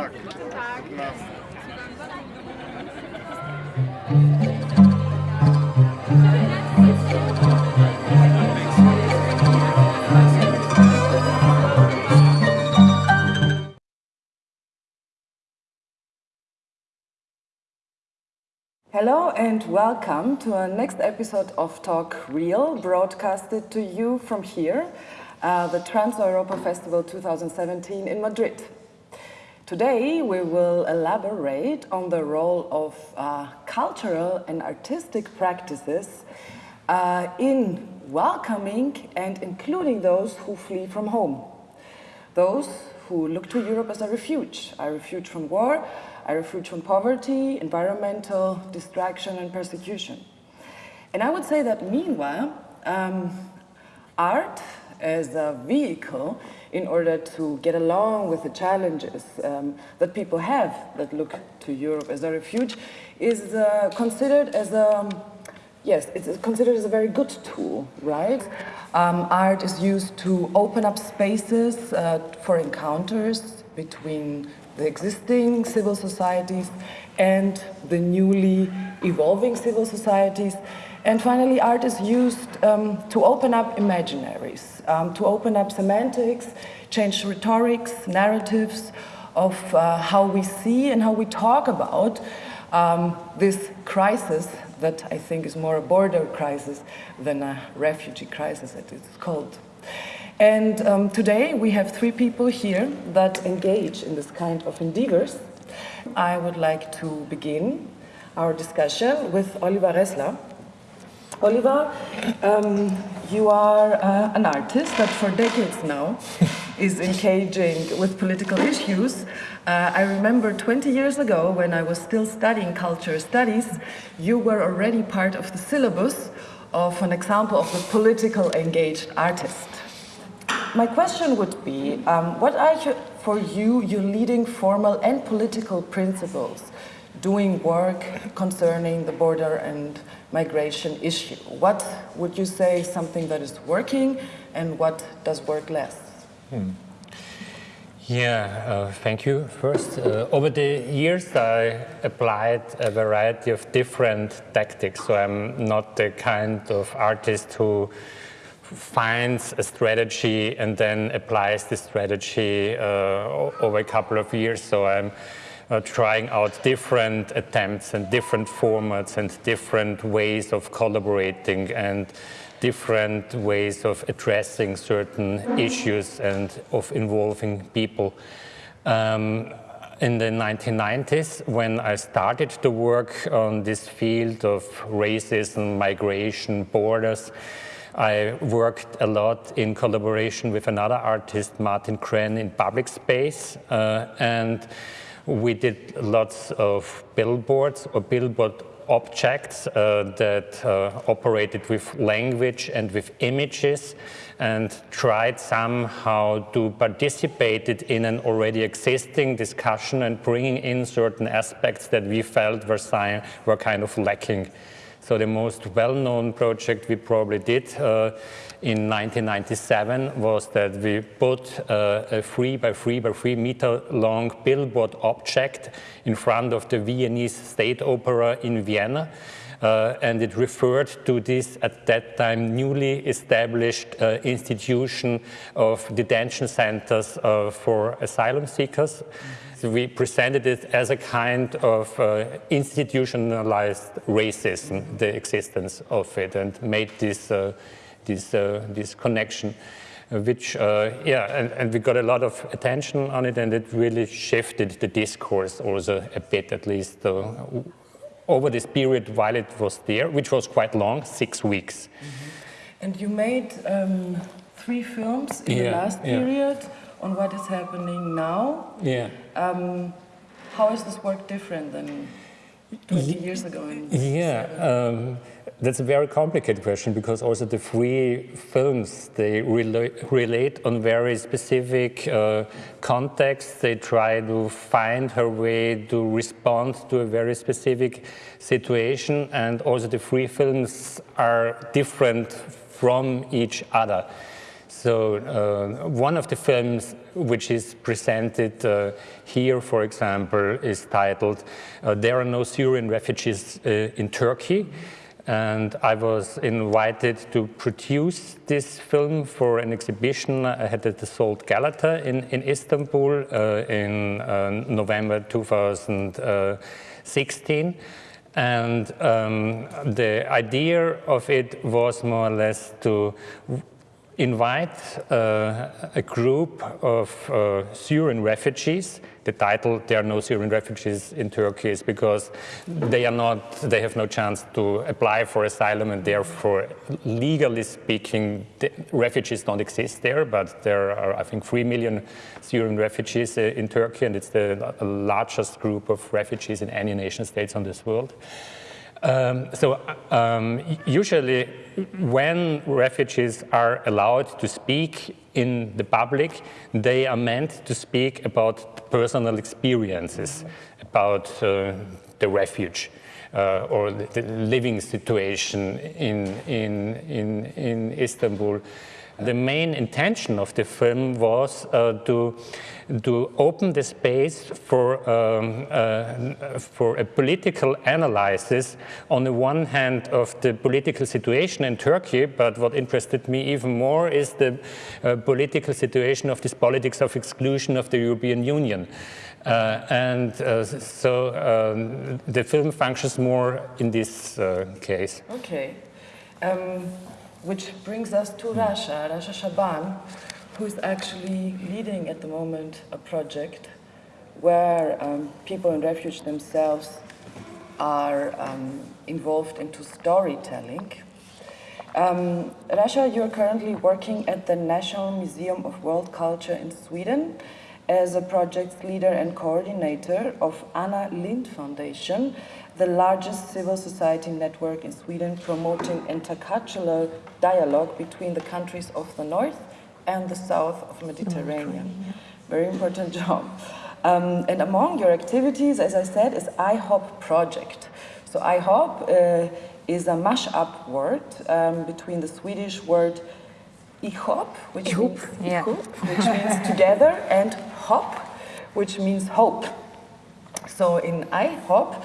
Tag. Guten Tag. Hello and welcome to our next episode of Talk Real, broadcasted to you from here, uh, the Trans Europa Festival 2017 in Madrid. Today we will elaborate on the role of uh, cultural and artistic practices uh, in welcoming and including those who flee from home. Those who look to Europe as a refuge, a refuge from war, a refuge from poverty, environmental distraction and persecution. And I would say that meanwhile, um, art as a vehicle in order to get along with the challenges um, that people have that look to Europe as a refuge is uh, considered as a, yes, it's considered as a very good tool, right? Um, art is used to open up spaces uh, for encounters between the existing civil societies and the newly evolving civil societies. And finally, art is used um, to open up imaginaries, um, to open up semantics, change rhetorics, narratives of uh, how we see and how we talk about um, this crisis that I think is more a border crisis than a refugee crisis, as it's called. And um, today we have three people here that engage in this kind of endeavors. I would like to begin our discussion with Oliver Ressler. Oliver, um, you are uh, an artist that for decades now is engaging with political issues. Uh, I remember 20 years ago when I was still studying culture studies, you were already part of the syllabus of an example of the political engaged artist. My question would be, um, what are you, for you your leading formal and political principles doing work concerning the border and migration issue? What would you say something that is working and what does work less? Hmm. Yeah, uh, thank you. First, uh, over the years I applied a variety of different tactics, so I'm not the kind of artist who finds a strategy and then applies the strategy uh, over a couple of years. So I'm uh, trying out different attempts and different formats and different ways of collaborating and different ways of addressing certain issues and of involving people. Um, in the 1990s, when I started to work on this field of racism, migration, borders, I worked a lot in collaboration with another artist, Martin Krenn, in public space. Uh, and we did lots of billboards or billboard objects uh, that uh, operated with language and with images and tried somehow to participate in an already existing discussion and bringing in certain aspects that we felt were, were kind of lacking. So the most well-known project we probably did uh, in 1997 was that we put uh, a three by three by three meter long billboard object in front of the Viennese State Opera in Vienna. Uh, and it referred to this, at that time, newly established uh, institution of detention centers uh, for asylum seekers. -hmm we presented it as a kind of uh, institutionalized racism, the existence of it, and made this, uh, this, uh, this connection, which, uh, yeah, and, and, we got a lot of attention on it, and it really shifted the discourse also a bit, at least, uh, over this period while it was there, which was quite long, six weeks. Mm -hmm. And you made um, three films in yeah, the last period. On what is happening now. Yeah. Um, how is this work different than 20 years ago? yeah, that's a very complicated question because also the three films, they rela relate on very specific uh, contexts. They try to find her way to respond to a very specific situation and also the three films are different from each other. So uh, one of the films which is presented uh, here, for example, is titled uh, There Are No Syrian Refugees uh, in Turkey. And I was invited to produce this film for an exhibition I had at the Salt Galata in, in Istanbul uh, in uh, November 2016. And um, the idea of it was more or less to invite uh, a group of uh, Syrian refugees. The title, there are no Syrian refugees in Turkey, is because they are not, they have no chance to apply for asylum and therefore, legally speaking, refugees don't exist there, but there are, I think, three million Syrian refugees uh, in Turkey and it's the largest group of refugees in any nation states on this world. Um, so um, usually when refugees are allowed to speak in the public, they are meant to speak about personal experiences, about uh, the refuge. Uh, or the, the, living situation in, in, in, in Istanbul. The main intention of the film was uh, to, to open the space for, um, uh, for a political analysis on the one hand of the political situation in Turkey, but what interested me even more is the uh, political situation of this politics of exclusion of the European Union. Uh, and uh, so um, the film functions more in this uh, case. Okay. Um which brings us to Rasha, Rasha Shaban, who is actually leading at the moment a project where um, people in refuge themselves are um, involved into storytelling. Um, Rasha, you're currently working at the National Museum of World Culture in Sweden as a project leader and coordinator of Anna Lindh Foundation, the largest civil society network in Sweden promoting intercultural dialogue between the countries of the north and the south of Mediterranean. Very important job. Um, and among your activities, as I said, is IHOP project. So IHOP uh, is a mash-up word um, between the Swedish word ihop, which, means, yeah. which means together, and hop, which means hope. So in IHOP,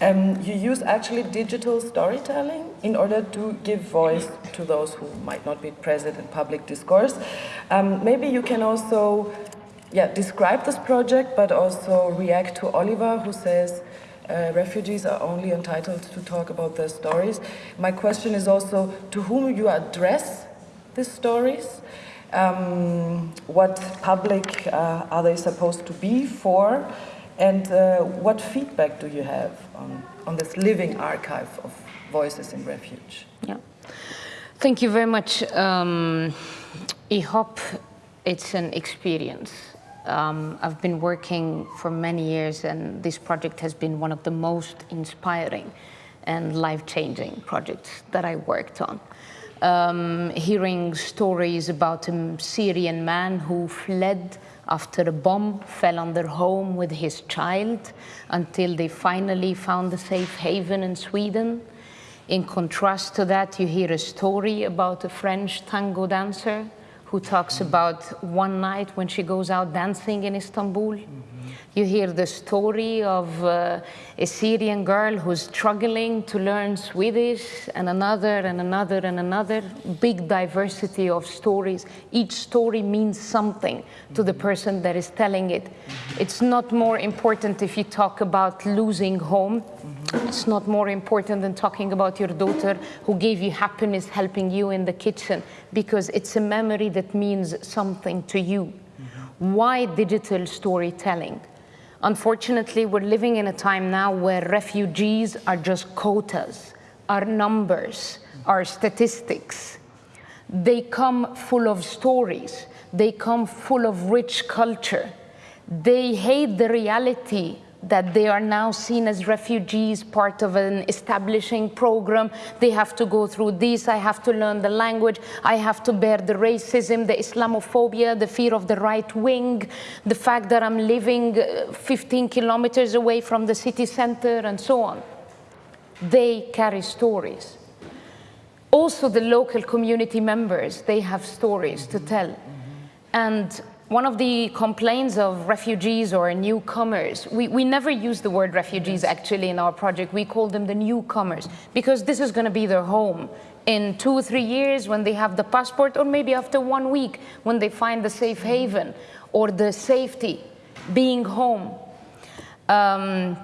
um, you use actually digital storytelling in order to give voice to those who might not be present in public discourse. Um, maybe you can also yeah, describe this project, but also react to Oliver, who says uh, refugees are only entitled to talk about their stories. My question is also to whom you address these stories. Um, what public uh, are they supposed to be for? And uh, what feedback do you have on, on this living archive of voices in refuge? Yeah. Thank you very much. Um, IHOP, it's an experience. Um, I've been working for many years and this project has been one of the most inspiring and life-changing projects that I worked on. Um, hearing stories about a Syrian man who fled after a bomb fell on their home with his child until they finally found a safe haven in Sweden. In contrast to that, you hear a story about a French tango dancer who talks about one night when she goes out dancing in Istanbul. You hear the story of uh, a Syrian girl who's struggling to learn Swedish and another and another and another. Big diversity of stories. Each story means something to the person that is telling it. It's not more important if you talk about losing home. It's not more important than talking about your daughter who gave you happiness helping you in the kitchen because it's a memory that means something to you. Why digital storytelling? Unfortunately, we're living in a time now where refugees are just quotas, are numbers, are statistics. They come full of stories. They come full of rich culture. They hate the reality that they are now seen as refugees, part of an establishing program. They have to go through this, I have to learn the language, I have to bear the racism, the Islamophobia, the fear of the right wing, the fact that I'm living uh, 15 kilometers away from the city center and so on. They carry stories. Also, the local community members, they have stories to tell. And one of the complaints of refugees or newcomers, we, we never use the word refugees actually in our project. We call them the newcomers because this is going to be their home in two or three years when they have the passport, or maybe after one week when they find the safe haven or the safety, being home. Um,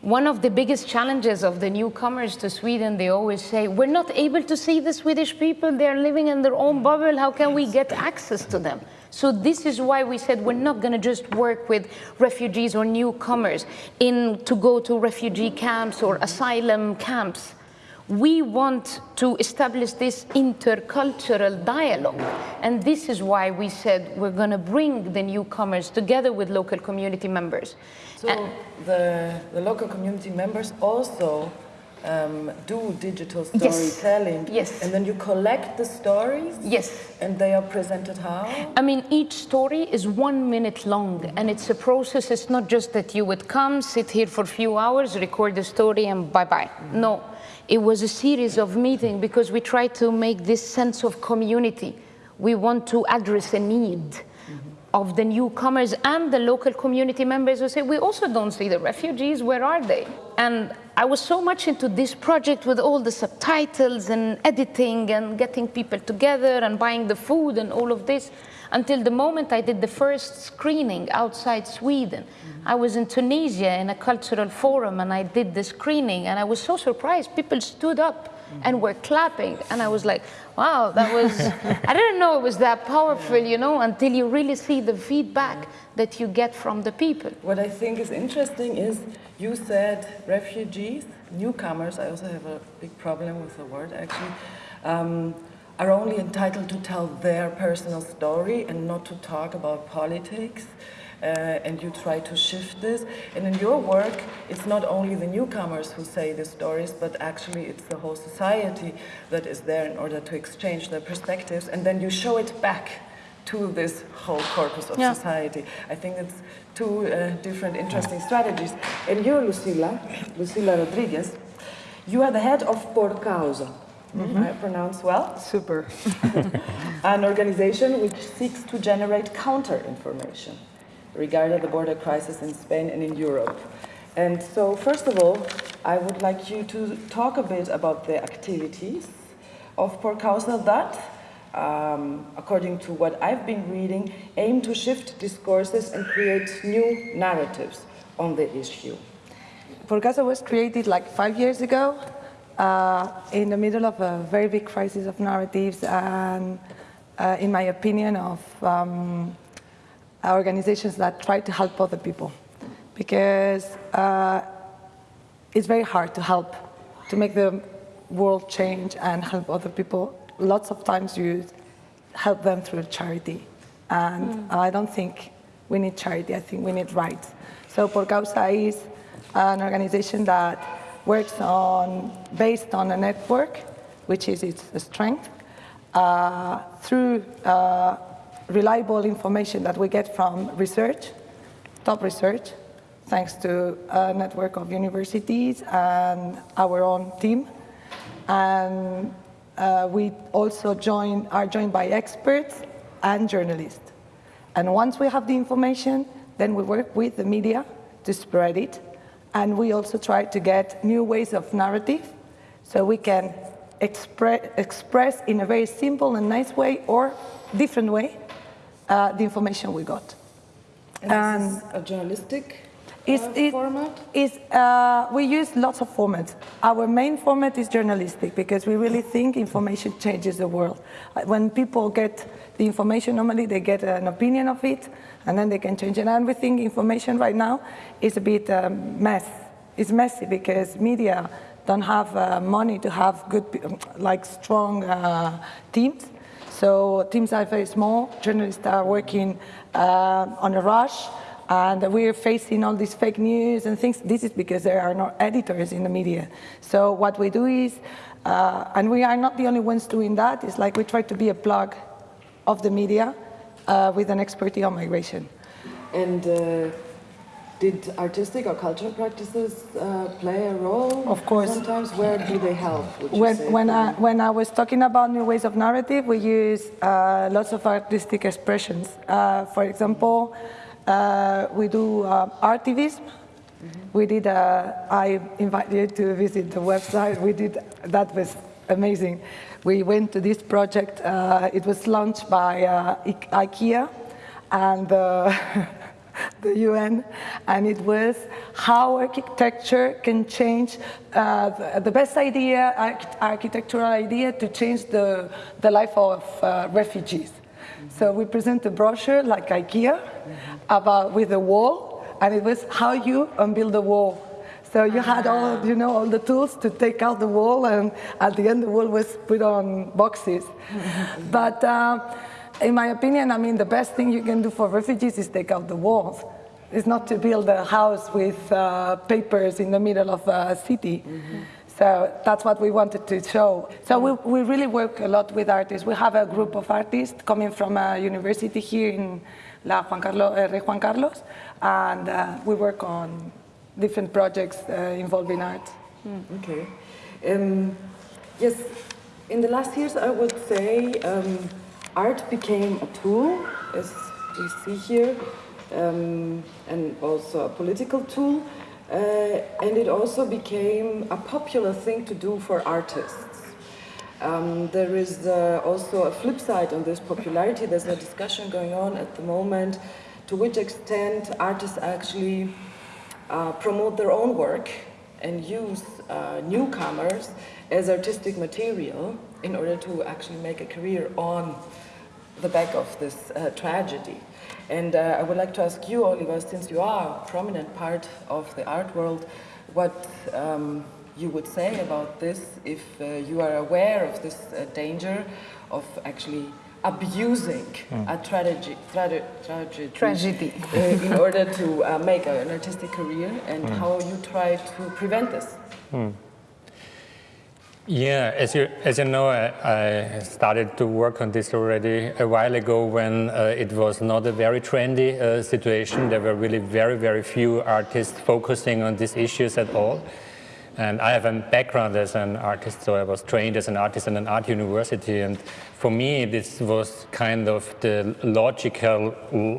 one of the biggest challenges of the newcomers to Sweden, they always say, we're not able to see the Swedish people, they're living in their own bubble, how can we get access to them? So this is why we said we're not going to just work with refugees or newcomers in to go to refugee camps or asylum camps. We want to establish this intercultural dialogue. And this is why we said we're going to bring the newcomers together with local community members. So the, the local community members also um, do digital Yes. storytelling. Yes. And then you collect the stories Yes. and they are presented how? I mean, each story is one minute long, and it's a process. It's not just that you would come, sit here for a few hours, record the story, and bye bye. No, it was a series of meetings because we try to make this sense of community. We want to address a need of the newcomers and the local community members who say, we also don't see the refugees, where are they? And I was so much into this project with all the subtitles and editing and getting people together and buying the food and all of this until the moment I did the first screening outside Sweden. Mm-hmm. I was in Tunisia in a cultural forum and I did the screening and I was so surprised. People stood up and were clapping and I was like, wow, that was, I didn't know it was that powerful, you know, until you really see the feedback that you get from the people. What I think is interesting is you said refugees, newcomers, I also have a big problem with the word actually, um, are only entitled to tell their personal story and not to talk about politics. Uh, and you try to shift this. And in your work, it's not only the newcomers who say the stories, but actually it's the whole society that is there in order to exchange their perspectives. And then you show it back to this whole corpus of Yeah. society. I think it's two uh, different interesting strategies. And you, Lucila, Lucila Rodriguez, you are the head of Por Causa. I pronounce well. Super. An organization which seeks to generate counter-information regarding the border crisis in Spain and in Europe. And so, first of all, I would like you to talk a bit about the activities of Por Causa that, um, according to what I've been reading, aim to shift discourses and create new narratives on the issue. Por Causa was created like five years ago uh, in the middle of a very big crisis of narratives and, uh, in my opinion, of um, organizations that try to help other people. Because uh, it's very hard to help, to make the world change and help other people. Lots of times you help them through charity. And I don't think we need charity, I think we need rights. So Por Causa is an organization that works on, based on a network, which is its strength, uh, through uh, reliable information that we get from research, top research, thanks to a network of universities and our own team. And uh, we also join, are joined by experts and journalists. And once we have the information, then we work with the media to spread it. And we also try to get new ways of narrative so we can expre express in a very simple and nice way or different way uh, the information we got. And And this is a journalistic is uh, it- format? is, uh, we use lots of formats. Our main format is journalistic because we really think information changes the world. Uh, When people get the information, normally they get an opinion of it and then they can change it. And we think information right now is a bit um, mess. It's messy because media don't have uh, money to have good, like strong uh, teams. So teams are very small. Journalists are working uh, on a rush, and we're facing all these fake news and things. This is because there are no editors in the media. So what we do is, uh, and we are not the only ones doing that. It's like we try to be a plug of the media uh, with an expertise on migration. And uh, Did artistic or cultural practices uh, play a role? Of course. Sometimes, where do they help? When, when, I, when I was talking about new ways of narrative, we use uh, lots of artistic expressions. Uh, for example, uh, we do uh, artivism. We did, uh, I invite you to visit the website. We did, that was amazing. We went to this project. Uh, it was launched by uh, I- IKEA and uh, the UN, and it was how architecture can change uh, the, the best idea, arch- architectural idea, to change the, the life of uh, refugees. So we present a brochure like IKEA about with a wall, and it was how you unbuild a wall. So you had all, you know, all the tools to take out the wall, and at the end the wall was put on boxes. but uh, in my opinion, I mean, the best thing you can do for refugees is take out the walls. It's not to build a house with uh, papers in the middle of a city. So that's what we wanted to show. So we, we really work a lot with artists. We have a group of artists coming from a university here in La Juan Carlos, uh, Rey Juan Carlos, and uh, we work on different projects uh, involving art. Okay. Um, yes, in the last years, I would say um, art became a tool, as we see here, um, and also a political tool. Uh, and it also became a popular thing to do for artists. Um, there is uh, also a flip side on this popularity. There's a discussion going on at the moment to which extent artists actually uh, promote their own work and use uh, newcomers as artistic material in order to actually make a career on the back of this uh, tragedy. And uh, I would like to ask you, Oliver, since you are a prominent part of the art world, what um, you would say about this if uh, you are aware of this uh, danger of actually abusing a tragedy, trage- tragedy, Tragedy. uh, in order to uh, make an artistic career and how you try to prevent this. Yeah, as you, as you know, I, I started to work on this already a while ago when uh, it was not a very trendy uh, situation. There were really very, very few artists focusing on these issues at all. And I have a background as an artist, so I was trained as an artist in an art university. And for me, this was kind of the logical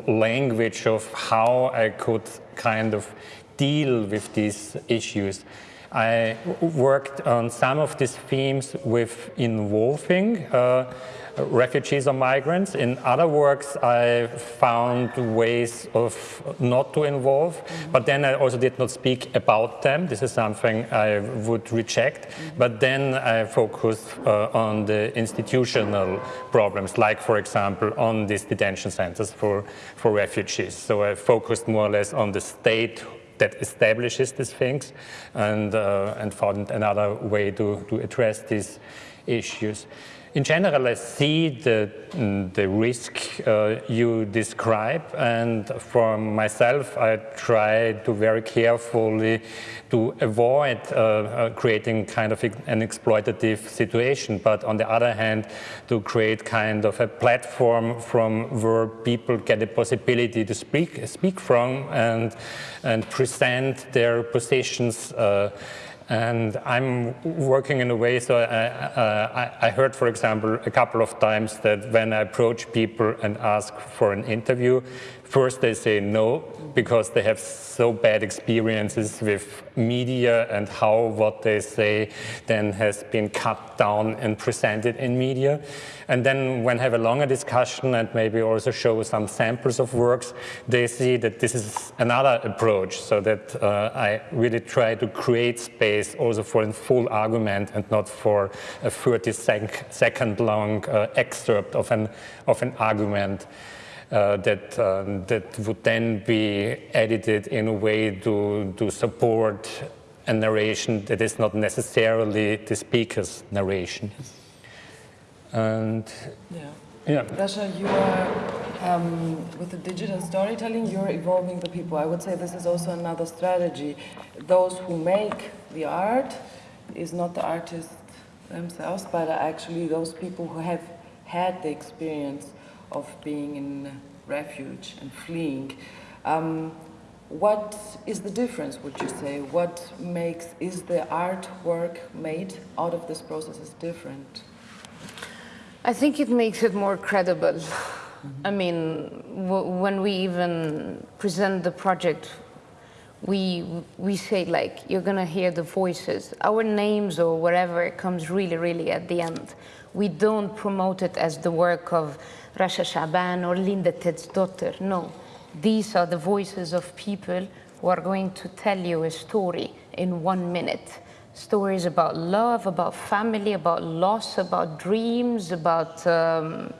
language of how I could kind of deal with these issues. I worked on some of these themes with involving uh, refugees or migrants. In other works, I found ways of not to involve, but then I also did not speak about them. This is something I would reject. But then I focused uh, on the institutional problems, like, for example, on these detention centers for, for refugees. So I focused more or less on the state that establishes these things and, uh, and found another way to, to address these issues. In general, I see the, mm, the risk uh, you describe, and for myself, I try to very carefully to avoid uh, uh, creating kind of an exploitative situation, but on the other hand, to create kind of a platform from where people get the possibility to speak, speak from and, and present their positions uh, and I'm working in a way, so I, uh, I, I, heard, for example, a couple of times that when I approach people and ask for an interview, first they say no, because they have so bad experiences with media and how what they say then has been cut down and presented in media. And then when have a longer discussion and maybe also show some samples of works, they see that this is another approach, so that uh, I really try to create space also for a full argument and not for a 30 sec second long uh, excerpt of an, of an argument. Uh, that um, that would then be edited in a way to to support a narration that is not necessarily the speaker's narration. And Yeah. yeah, Rasha, you are, um, with the digital storytelling, you're evolving the people. I would say this is also another strategy. Those who make the art is not the artists themselves, but actually those people who have had the experience of being in refuge and fleeing. Um, What is the difference, would you say? What makes, is the artwork made out of this process is different? I think it makes it more credible. Mm -hmm. I mean, when we even present the project, we, we say like, you're gonna hear the voices. Our names or whatever comes really, really at the end. We don't promote it as the work of Rasha Shaban or Linda Ted's daughter. no these are the voices of people who are going to tell you a story in one minute. Stories about love, about family, about loss, about dreams, about, um,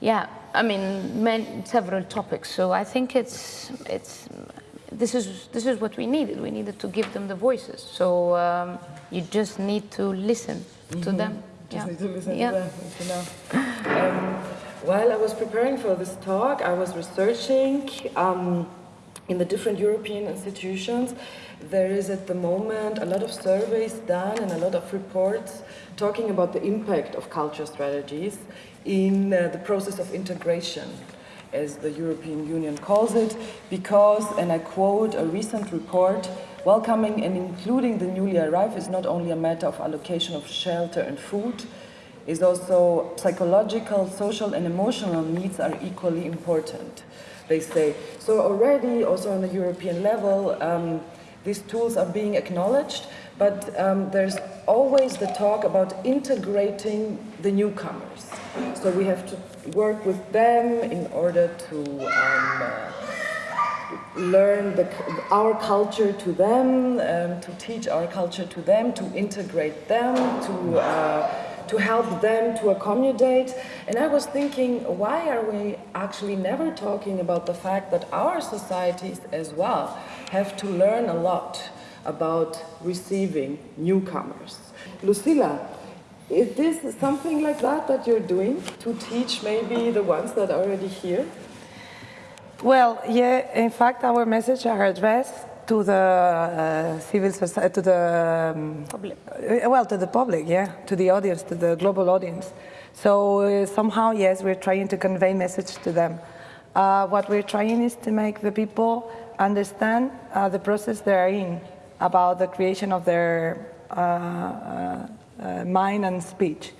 yeah, I mean, several topics. So I think it's, it's, this is, this is what we needed. We needed to give them the voices. So um, you just need to listen mm -hmm. to mm-hmm. them. Just yeah. need to listen yeah. to them. Um, while I was preparing for this talk, I was researching um, in the different European institutions. There is at the moment a lot of surveys done and a lot of reports talking about the impact of culture strategies in uh, the process of integration, as the European Union calls it, because, and I quote a recent report, welcoming and including the newly arrived is not only a matter of allocation of shelter and food, is also psychological, social and emotional needs are equally important, they say. So already, also on the European level, um, these tools are being acknowledged, but um, there's always the talk about integrating the newcomers. So we have to work with them in order to um, uh, learn the, our culture to them, um, to teach our culture to them, to integrate them, to uh, to help them to accommodate. And I was thinking, why are we actually never talking about the fact that our societies as well have to learn a lot about receiving newcomers? Lucila, is this something like that that you're doing to teach maybe the ones that are already here? Well, yeah, in fact, our message are addressed to the uh, civil society, to the um, public. Uh, well, to the public, yeah, to the audience, to the global audience. So uh, somehow, yes, we're trying to convey message to them. Uh, what we're trying is to make the people understand uh, the process they're in about the creation of their uh, mind and speech.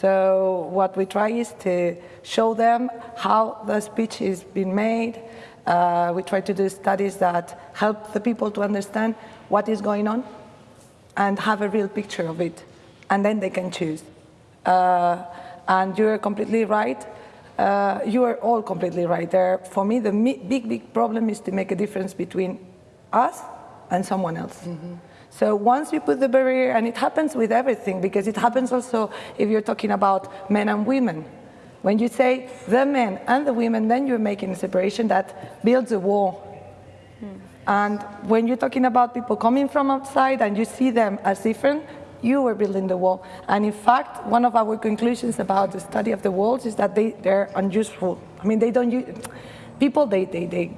So what we try is to show them how the speech is being made, uh, we try to do studies that help the people to understand what is going on and have a real picture of it, and then they can choose. Uh, and you're completely right. Uh, you are all completely right there. For me, the big, big problem is to make a difference between us and someone else. Mm -hmm. So once you put the barrier, and it happens with everything, because it happens also if you're talking about men and women. When you say the men and the women, then you're making a separation that builds a wall. Hmm. And when you're talking about people coming from outside and you see them as different, you are building the wall. And in fact, one of our conclusions about the study of the walls is that they, they're unuseful. I mean, they don't use, people, they, they, they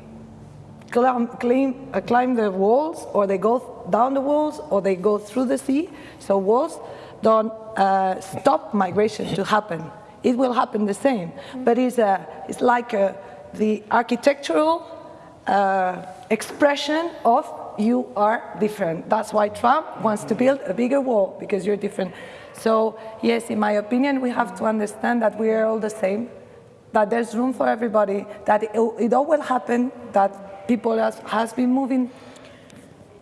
climb, climb, uh, climb the walls or they go down the walls or they go through the sea. So walls don't uh, stop migration to happen it will happen the same. But it's, a, it's like a, the architectural uh, expression of you are different. That's why Trump wants to build a bigger wall, because you're different. So yes, in my opinion, we have to understand that we are all the same, that there's room for everybody, that it, it all will happen, that people has, has been moving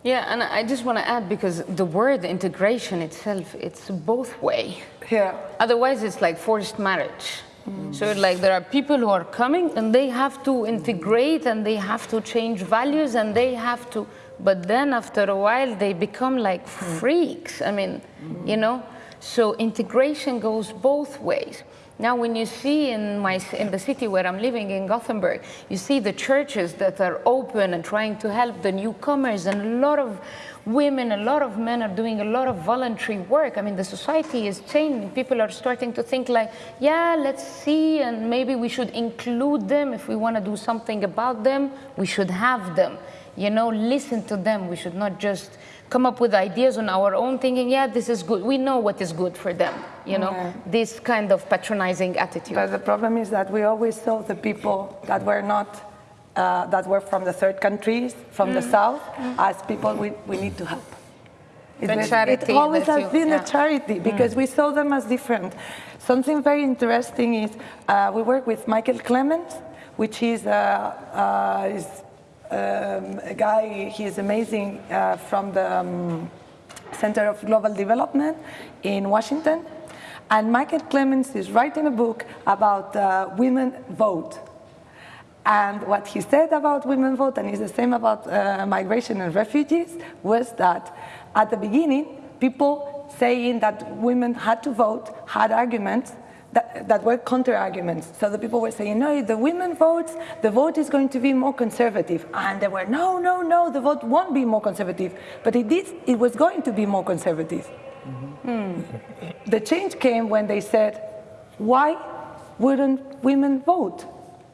yeah, and I just want to add, because the word integration itself, it's both way. Yeah. Otherwise, it's like forced marriage. Mm. So like there are people who are coming and they have to integrate and they have to change values and they have to, but then after a while they become like mm. freaks. I mean, mm. you know, so integration goes both ways. Now, when you see in, my, in the city where I'm living, in Gothenburg, you see the churches that are open and trying to help the newcomers, and a lot of women, a lot of men are doing a lot of voluntary work. I mean, the society is changing. People are starting to think like, yeah, let's see, and maybe we should include them. If we want to do something about them, we should have them. You know, listen to them. We should not just come up with ideas on our own thinking, yeah, this is good. We know what is good for them, you know, yeah. this kind of patronizing attitude. But the problem is that we always saw the people that were not uh, that were from the third countries, from the south, as people we, we need to help. It, The charity it always has you- been yeah. a charity because we saw them as different. Something very interesting is uh, we work with Michael Clemens, which is, uh, uh, is um, a guy, he is amazing uh, from the um, Center of Global Development in Washington. And Michael Clemens is writing a book about uh, women vote. And what he said about women vote, and it's the same about uh, migration and refugees, was that at the beginning, people saying that women had to vote had arguments that, that were counter arguments. So the people were saying, no, if the women votes, the vote is going to be more conservative. And they were, no, no, no, the vote won't be more conservative. But it, did, it was going to be more conservative. Hmm. The change came when they said, why wouldn't women vote?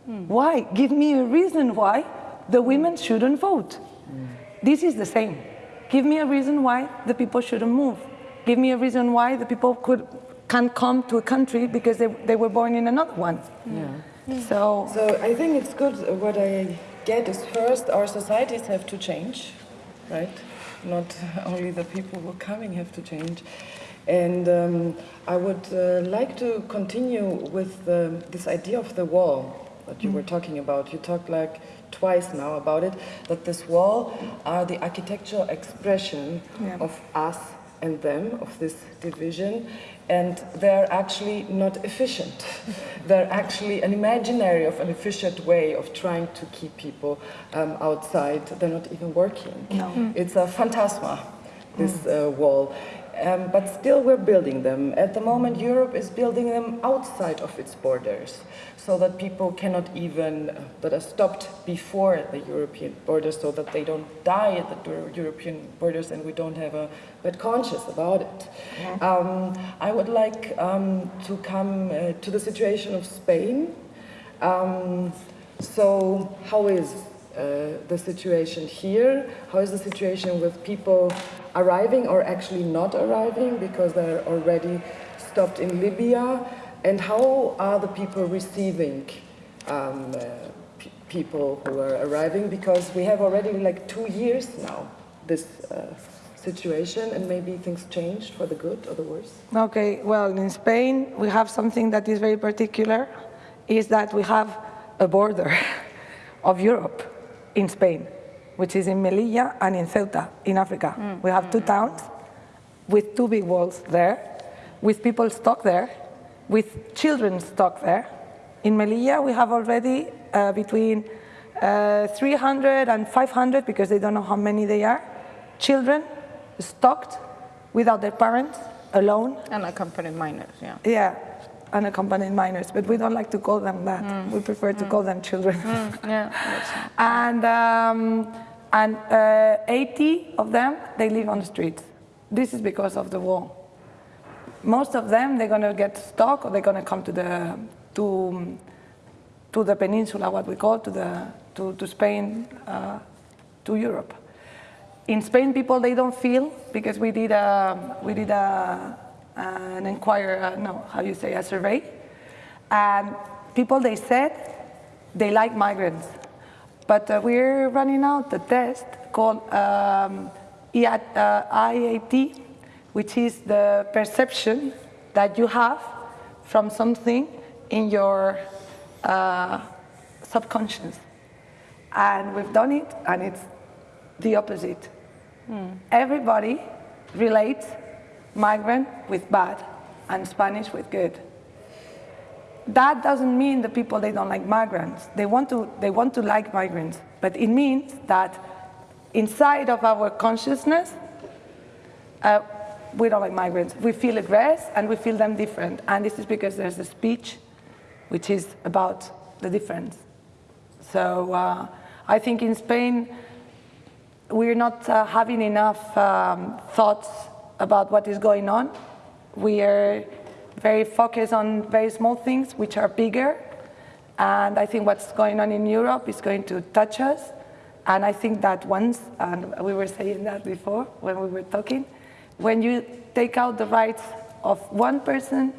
Hmm. Why? Give me a reason why the women hmm. shouldn't vote. Hmm. This is the same. Give me a reason why the people shouldn't move. Give me a reason why the people could can come to a country because they, they were born in another one. Yeah. So So I think it's good. uh, What I get is first, our societies have to change, right? Not only the people who are coming have to change. And um, I would uh, like to continue with the, this idea of the wall that you were talking about. You talked like twice now about it, that this wall are the architectural expression Yeah. of us and them, of this division, and they're actually not efficient. they're actually an imaginary of an efficient way of trying to keep people um, outside. They're not even working. No. It's a phantasma, this uh, wall. Um, but still, we're building them. At the moment, Europe is building them outside of its borders, so that people cannot even, uh, that are stopped before the European borders, so that they don't die at the European borders and we don't have a bad conscience about it. Um, I would like um, to come uh, to the situation of Spain. Um, so, how is the situation here? How is the situation with people arriving or actually not arriving because they're already stopped in Libya? And how are the people receiving um, uh, pe- people who are arriving? Because we have already like two years now this uh, situation, and maybe things changed for the good or the worse. Okay, well, in Spain, we have something that is very particular, is that we have a border of Europe in Spain, which is in Melilla and in Ceuta, in Africa. We have two towns with two big walls there, with people stuck there, with children stuck there. In Melilla, we have already uh, between uh, 300 and 500, because they don't know how many they are, children stuck without their parents, alone, Unaccompanied minors, yeah. yeah, unaccompanied minors, but we don't like to call them that. We prefer to call them children. Yeah, and um, and uh, 80 of them, they live on the streets. This is because of the war. Most of them, they're going to get stuck or they're going to come to the, to, to the peninsula, what we call, to, the, to, to Spain, uh, to Europe. In Spain, people, they don't feel, because we did, a, we did a, an inquiry, uh, no, how you say, a survey. And people, they said they like migrants. But uh, we're running out the test called um, IA uh, IAT, which is the perception that you have from something in your uh, subconscious. And we've done it, and it's the opposite. Everybody relates migrant with bad and Spanish with good. That doesn't mean the people they don't like migrants. They want to they want to like migrants, but it means that inside of our consciousness, uh, we don't like migrants. We feel aggressed and we feel them different, and this is because there's a speech, which is about the difference. So uh, I think in Spain we're not uh, having enough um, thoughts about what is going on. We are very focused on very small things which are bigger. And I think what's going on in Europe is going to touch us. And I think that once, and we were saying that before when we were talking, when you take out the rights of one person,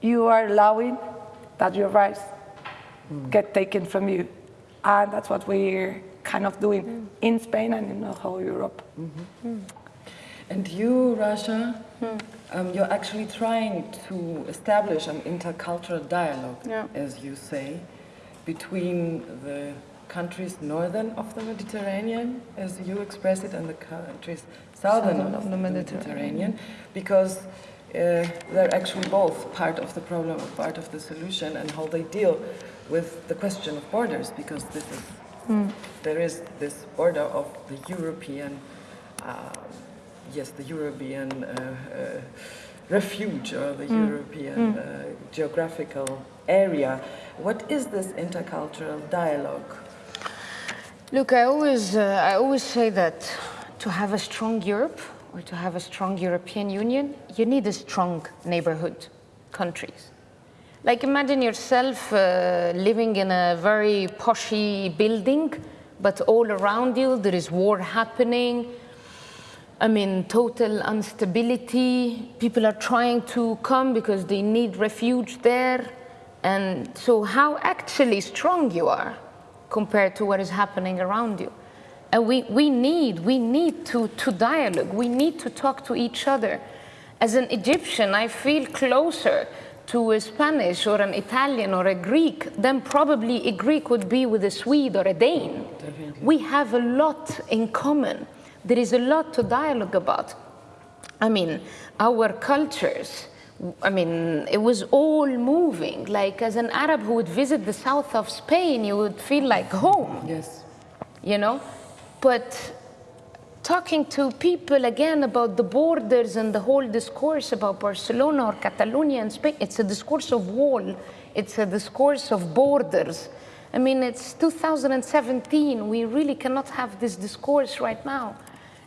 you are allowing that your rights get taken from you. And that's what we're kind of doing mm. in Spain and in the whole Europe. Mm -hmm. And you, Rasha, hmm. um, you're actually trying to establish an intercultural dialogue, yeah. as you say, between the countries northern of the Mediterranean, as you express it, and the countries southern, southern of, of, the Mediterranean, Mediterranean because uh, they're actually both part of the problem, part of the solution, and how they deal with the question of borders, because this is, mm. there is this border of the European uh, yes, the European uh, uh, refuge or the mm. European mm. Uh, geographical area. What is this intercultural dialogue? Look, I always, I always say that to have a strong Europe or to have a strong European Union, you need a strong neighborhood countries. Like imagine yourself uh, living in a very poshy building, but all around you there is war happening, I mean, total instability. People are trying to come because they need refuge there. And so how actually strong you are compared to what is happening around you. And we, we need, we need to, to dialogue. We need to talk to each other. As an Egyptian, I feel closer to a Spanish or an Italian or a Greek than probably a Greek would be with a Swede or a Dane. We have a lot in common there is a lot to dialogue about. I mean, our cultures, I mean, it was all moving. Like as an Arab who would visit the south of Spain, you would feel like home. Yes. You know? But talking to people again about the borders and the whole discourse about Barcelona or Catalonia and Spain, it's a discourse of wall. It's a discourse of borders. I mean, it's 2017. We really cannot have this discourse right now.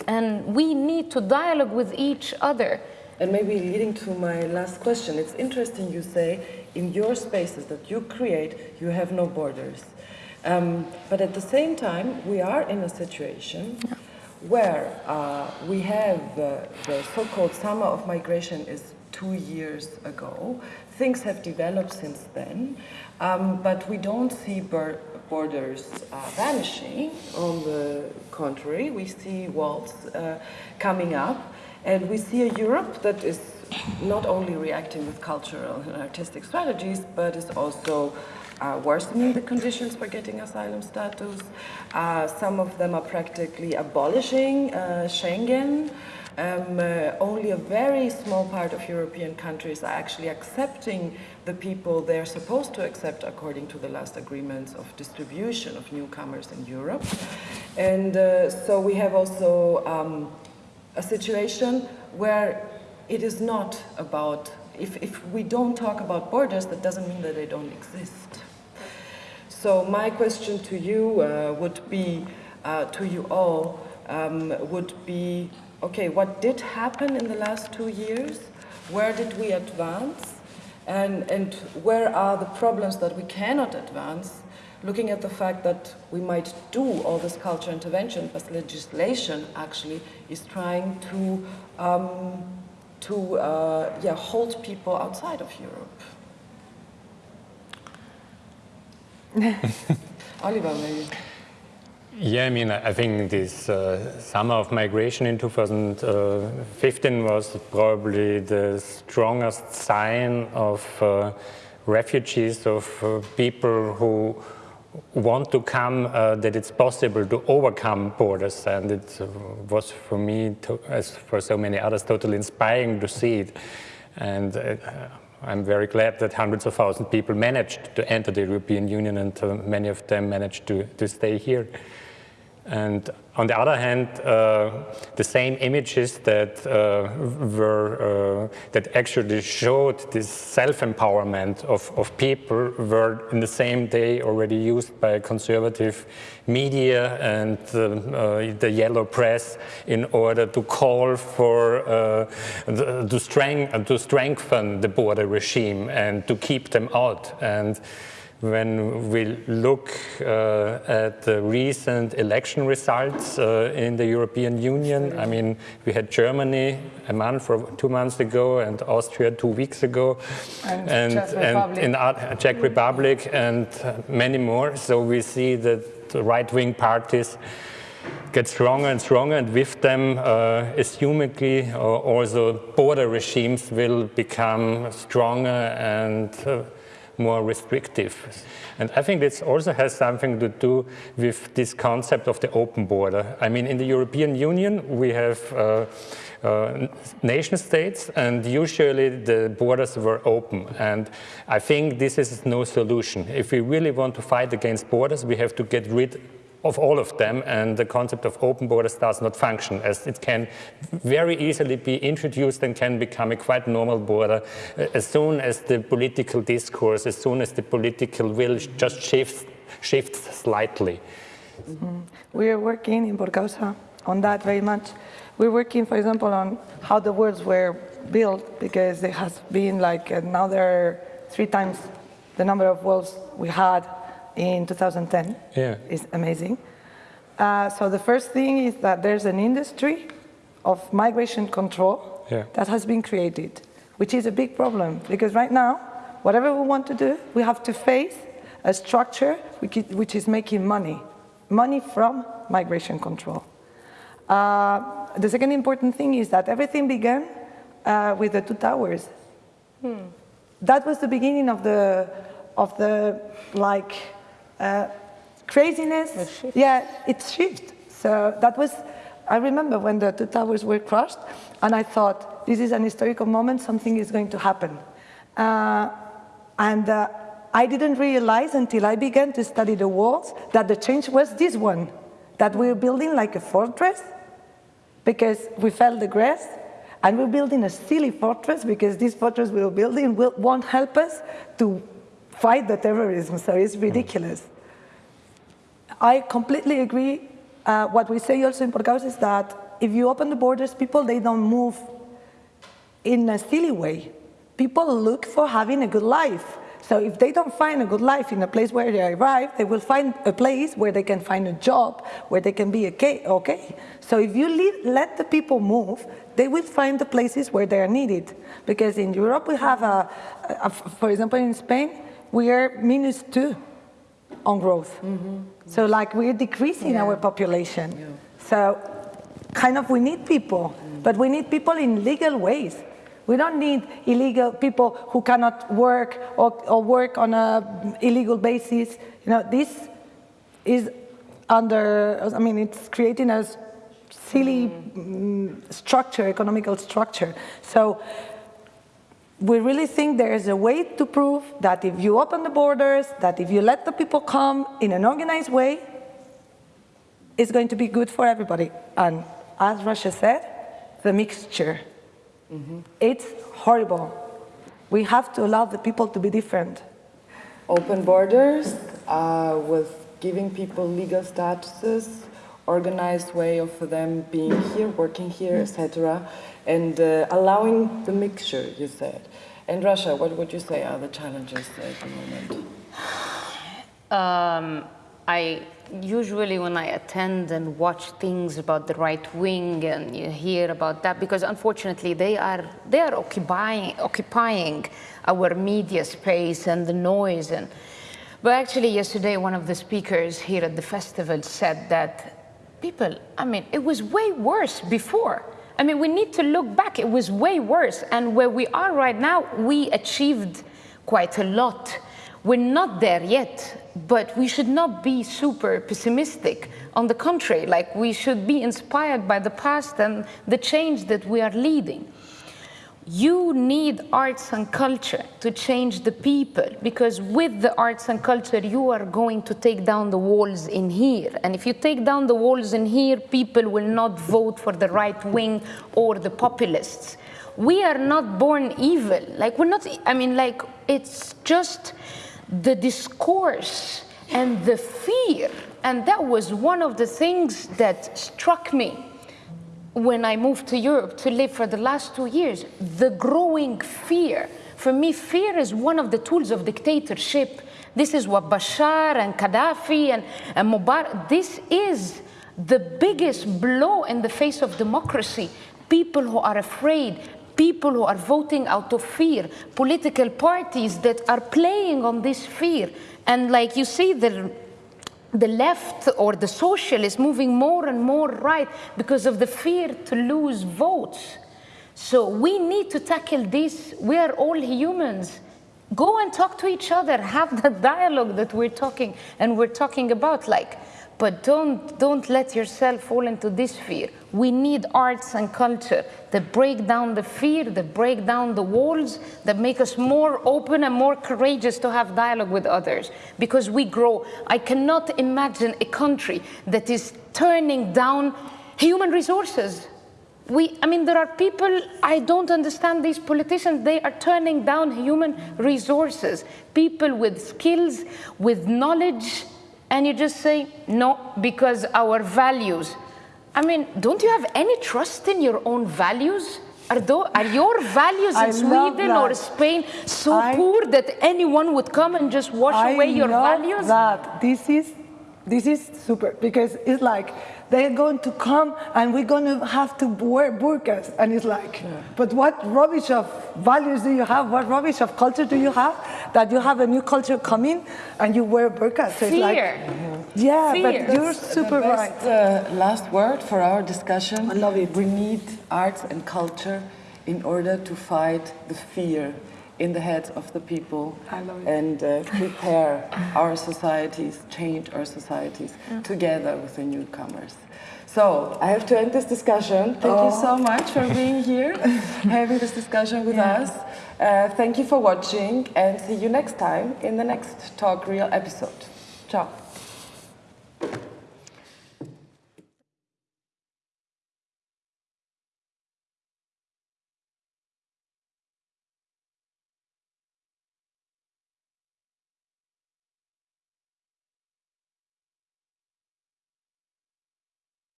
And we need to dialogue with each other. And maybe leading to my last question, it's interesting you say in your spaces that you create, you have no borders. Um, but at the same time, we are in a situation yeah. where uh, we have uh, the so-called summer of migration is two years ago. Things have developed since then, um, but we don't see borders uh, vanishing. On the contrary, we see walls uh, coming up, and we see a Europe that is not only reacting with cultural and artistic strategies, but is also uh, worsening the conditions for getting asylum status. Uh, some of them are practically abolishing uh, Schengen. Um, uh, only a very small part of European countries are actually accepting the people they're supposed to accept according to the last agreements of distribution of newcomers in Europe. And uh, so we have also um, a situation where it is not about, if, if we don't talk about borders, that doesn't mean that they don't exist. So my question to you uh, would be, uh, to you all, um, would be, okay, what did happen in the last two years? Where did we advance? And, and where are the problems that we cannot advance? Looking at the fact that we might do all this culture intervention, but legislation actually is trying to, um, to uh, yeah, hold people outside of Europe. Oliver, maybe. Yeah, I mean, I think this uh, summer of migration in 2015 was probably the strongest sign of uh, refugees, of uh, people who want to come, uh, that it's possible to overcome borders. And it was for me, to, as for so many others, totally inspiring to see it. And uh, I'm very glad that hundreds of thousands of people managed to enter the European Union and uh, many of them managed to, to stay here. And on the other hand, uh, the same images that uh, were uh, that actually showed this self-empowerment of, of people were in the same day already used by conservative media and uh, the yellow press in order to call for uh, to, strength, to strengthen the border regime and to keep them out. And when we look uh, at the recent election results uh, in the European Union, I mean, we had Germany a month or two months ago and Austria two weeks ago. And and, Czech and Republic. in uh, Czech Republic and many more. So we see that the right-wing parties get stronger and stronger, and with them, uh, assumedly, uh, also border regimes will become stronger and uh, more restrictive. And I think this also has something to do with this concept of the open border. I mean, in the European Union, we have uh, uh, nation states, and usually the borders were open. And I think this is no solution. If we really want to fight against borders, we have to get rid of all of them, and the concept of open borders does not function, as it can very easily be introduced and can become a quite normal border uh, as soon as the political discourse, as soon as the political will just shifts, shifts slightly. We are working in Por Causa on that very much. We're working, for example, on how the worlds were built because there has been like another three times the number of walls we had in 2010. Yeah. It's amazing. Uh, so the first thing is that there's an industry of migration control Yeah. that has been created, which is a big problem because right now, whatever we want to do, we have to face a structure which is, making money, money from migration control. Uh, the second important thing is that everything began uh, with the two towers. That was the beginning of the, of the like uh, craziness. Yeah, it shifted. So that was, I remember when the two towers were crushed, and I thought, this is an historical moment, something is going to happen. Uh, and uh, I didn't realize until I began to study the walls that the change was this one, that we were building like a fortress because we felt the grass, and we're building a silly fortress because this fortress we're building will, won't help us to fight the terrorism, so it's ridiculous. I completely agree. Uh, what we say also in Por Causa is that if you open the borders, people, they don't move in a silly way. People look for having a good life. So if they don't find a good life in a place where they arrive, they will find a place where they can find a job, where they can be okay. okay. So if you leave, let the people move, they will find the places where they are needed. Because in Europe we have, a, a- for example, in Spain, we are minus two on growth. Mm-hmm. Mm-hmm. So like we're decreasing our population. So kind of we need people, mm. but we need people in legal ways. We don't need illegal people who cannot work or, or work on a illegal basis. You know, this is under, I mean, it's creating a silly mm, mm structure, economical structure. So we really think there is a way to prove that if you open the borders, that if you let the people come in an organized way, it's going to be good for everybody. And as Rasha said, the mixture. It's horrible. We have to allow the people to be different. Open borders uh, with giving people legal statuses, organized way of them being here, working here, etc., and uh, allowing the mixture, you said. And Rasha, what would you say are the challenges at the moment? Um, I usually when I attend and watch things about the right wing and you hear about that because unfortunately they are they are occupying occupying our media space and the noise and but actually yesterday one of the speakers here at the festival said that people I mean it was way worse before I mean we need to look back it was way worse and where we are right now we achieved quite a lot we're not there yet, but we should not be super pessimistic. On the contrary, like we should be inspired by the past and the change that we are leading. You need arts and culture to change the people because with the arts and culture, you are going to take down the walls in here. And if you take down the walls in here, people will not vote for the right wing or the populists. We are not born evil. Like, we're not, I mean, like, it's just the discourse and the fear. And that was one of the things that struck me when I moved to Europe to live for the last two years, the growing fear For me, fear is one of the tools of dictatorship. This is what Bashar and Gaddafi and, and Mubarak, this is the biggest blow in the face of democracy. People who are afraid, people who are voting out of fear, political parties that are playing on this fear. And like you see, the the left or the social is moving more and more right because of the fear to lose votes. So we need to tackle this. We are all humans. Go and talk to each other, have that dialogue that we're talking and we're talking about. Like, but don't, don't let yourself fall into this fear. We need arts and culture that break down the fear, that break down the walls, that make us more open and more courageous to have dialogue with others. Because we grow. I cannot imagine a country that is turning down human resources. We, I mean, there are people, I don't understand these politicians, they are turning down human resources. People with skills, with knowledge, and you just say, no, because our values. I mean, don't you have any trust in your own values? Are, those, are your values in I love Sweden or. Spain so I- poor that anyone would come and just wash I away your love values? That this is this is super because it's like they're going to come and we're going to have to wear burqas and it's like but what rubbish of values do you have what rubbish of culture do you have that you have a new culture coming and you wear burqas so it's like Fear. yeah Fear. but you're That's super the right uh, last word for our discussion. I love it. We need arts and culture in order to fight the fear in the heads of the people I love it. and uh, prepare our societies, change our societies together with the newcomers. So I have to end this discussion. Thank you so much for being here, having this discussion with us. Uh, thank you for watching and see you next time in the next Talk Real episode. Ciao.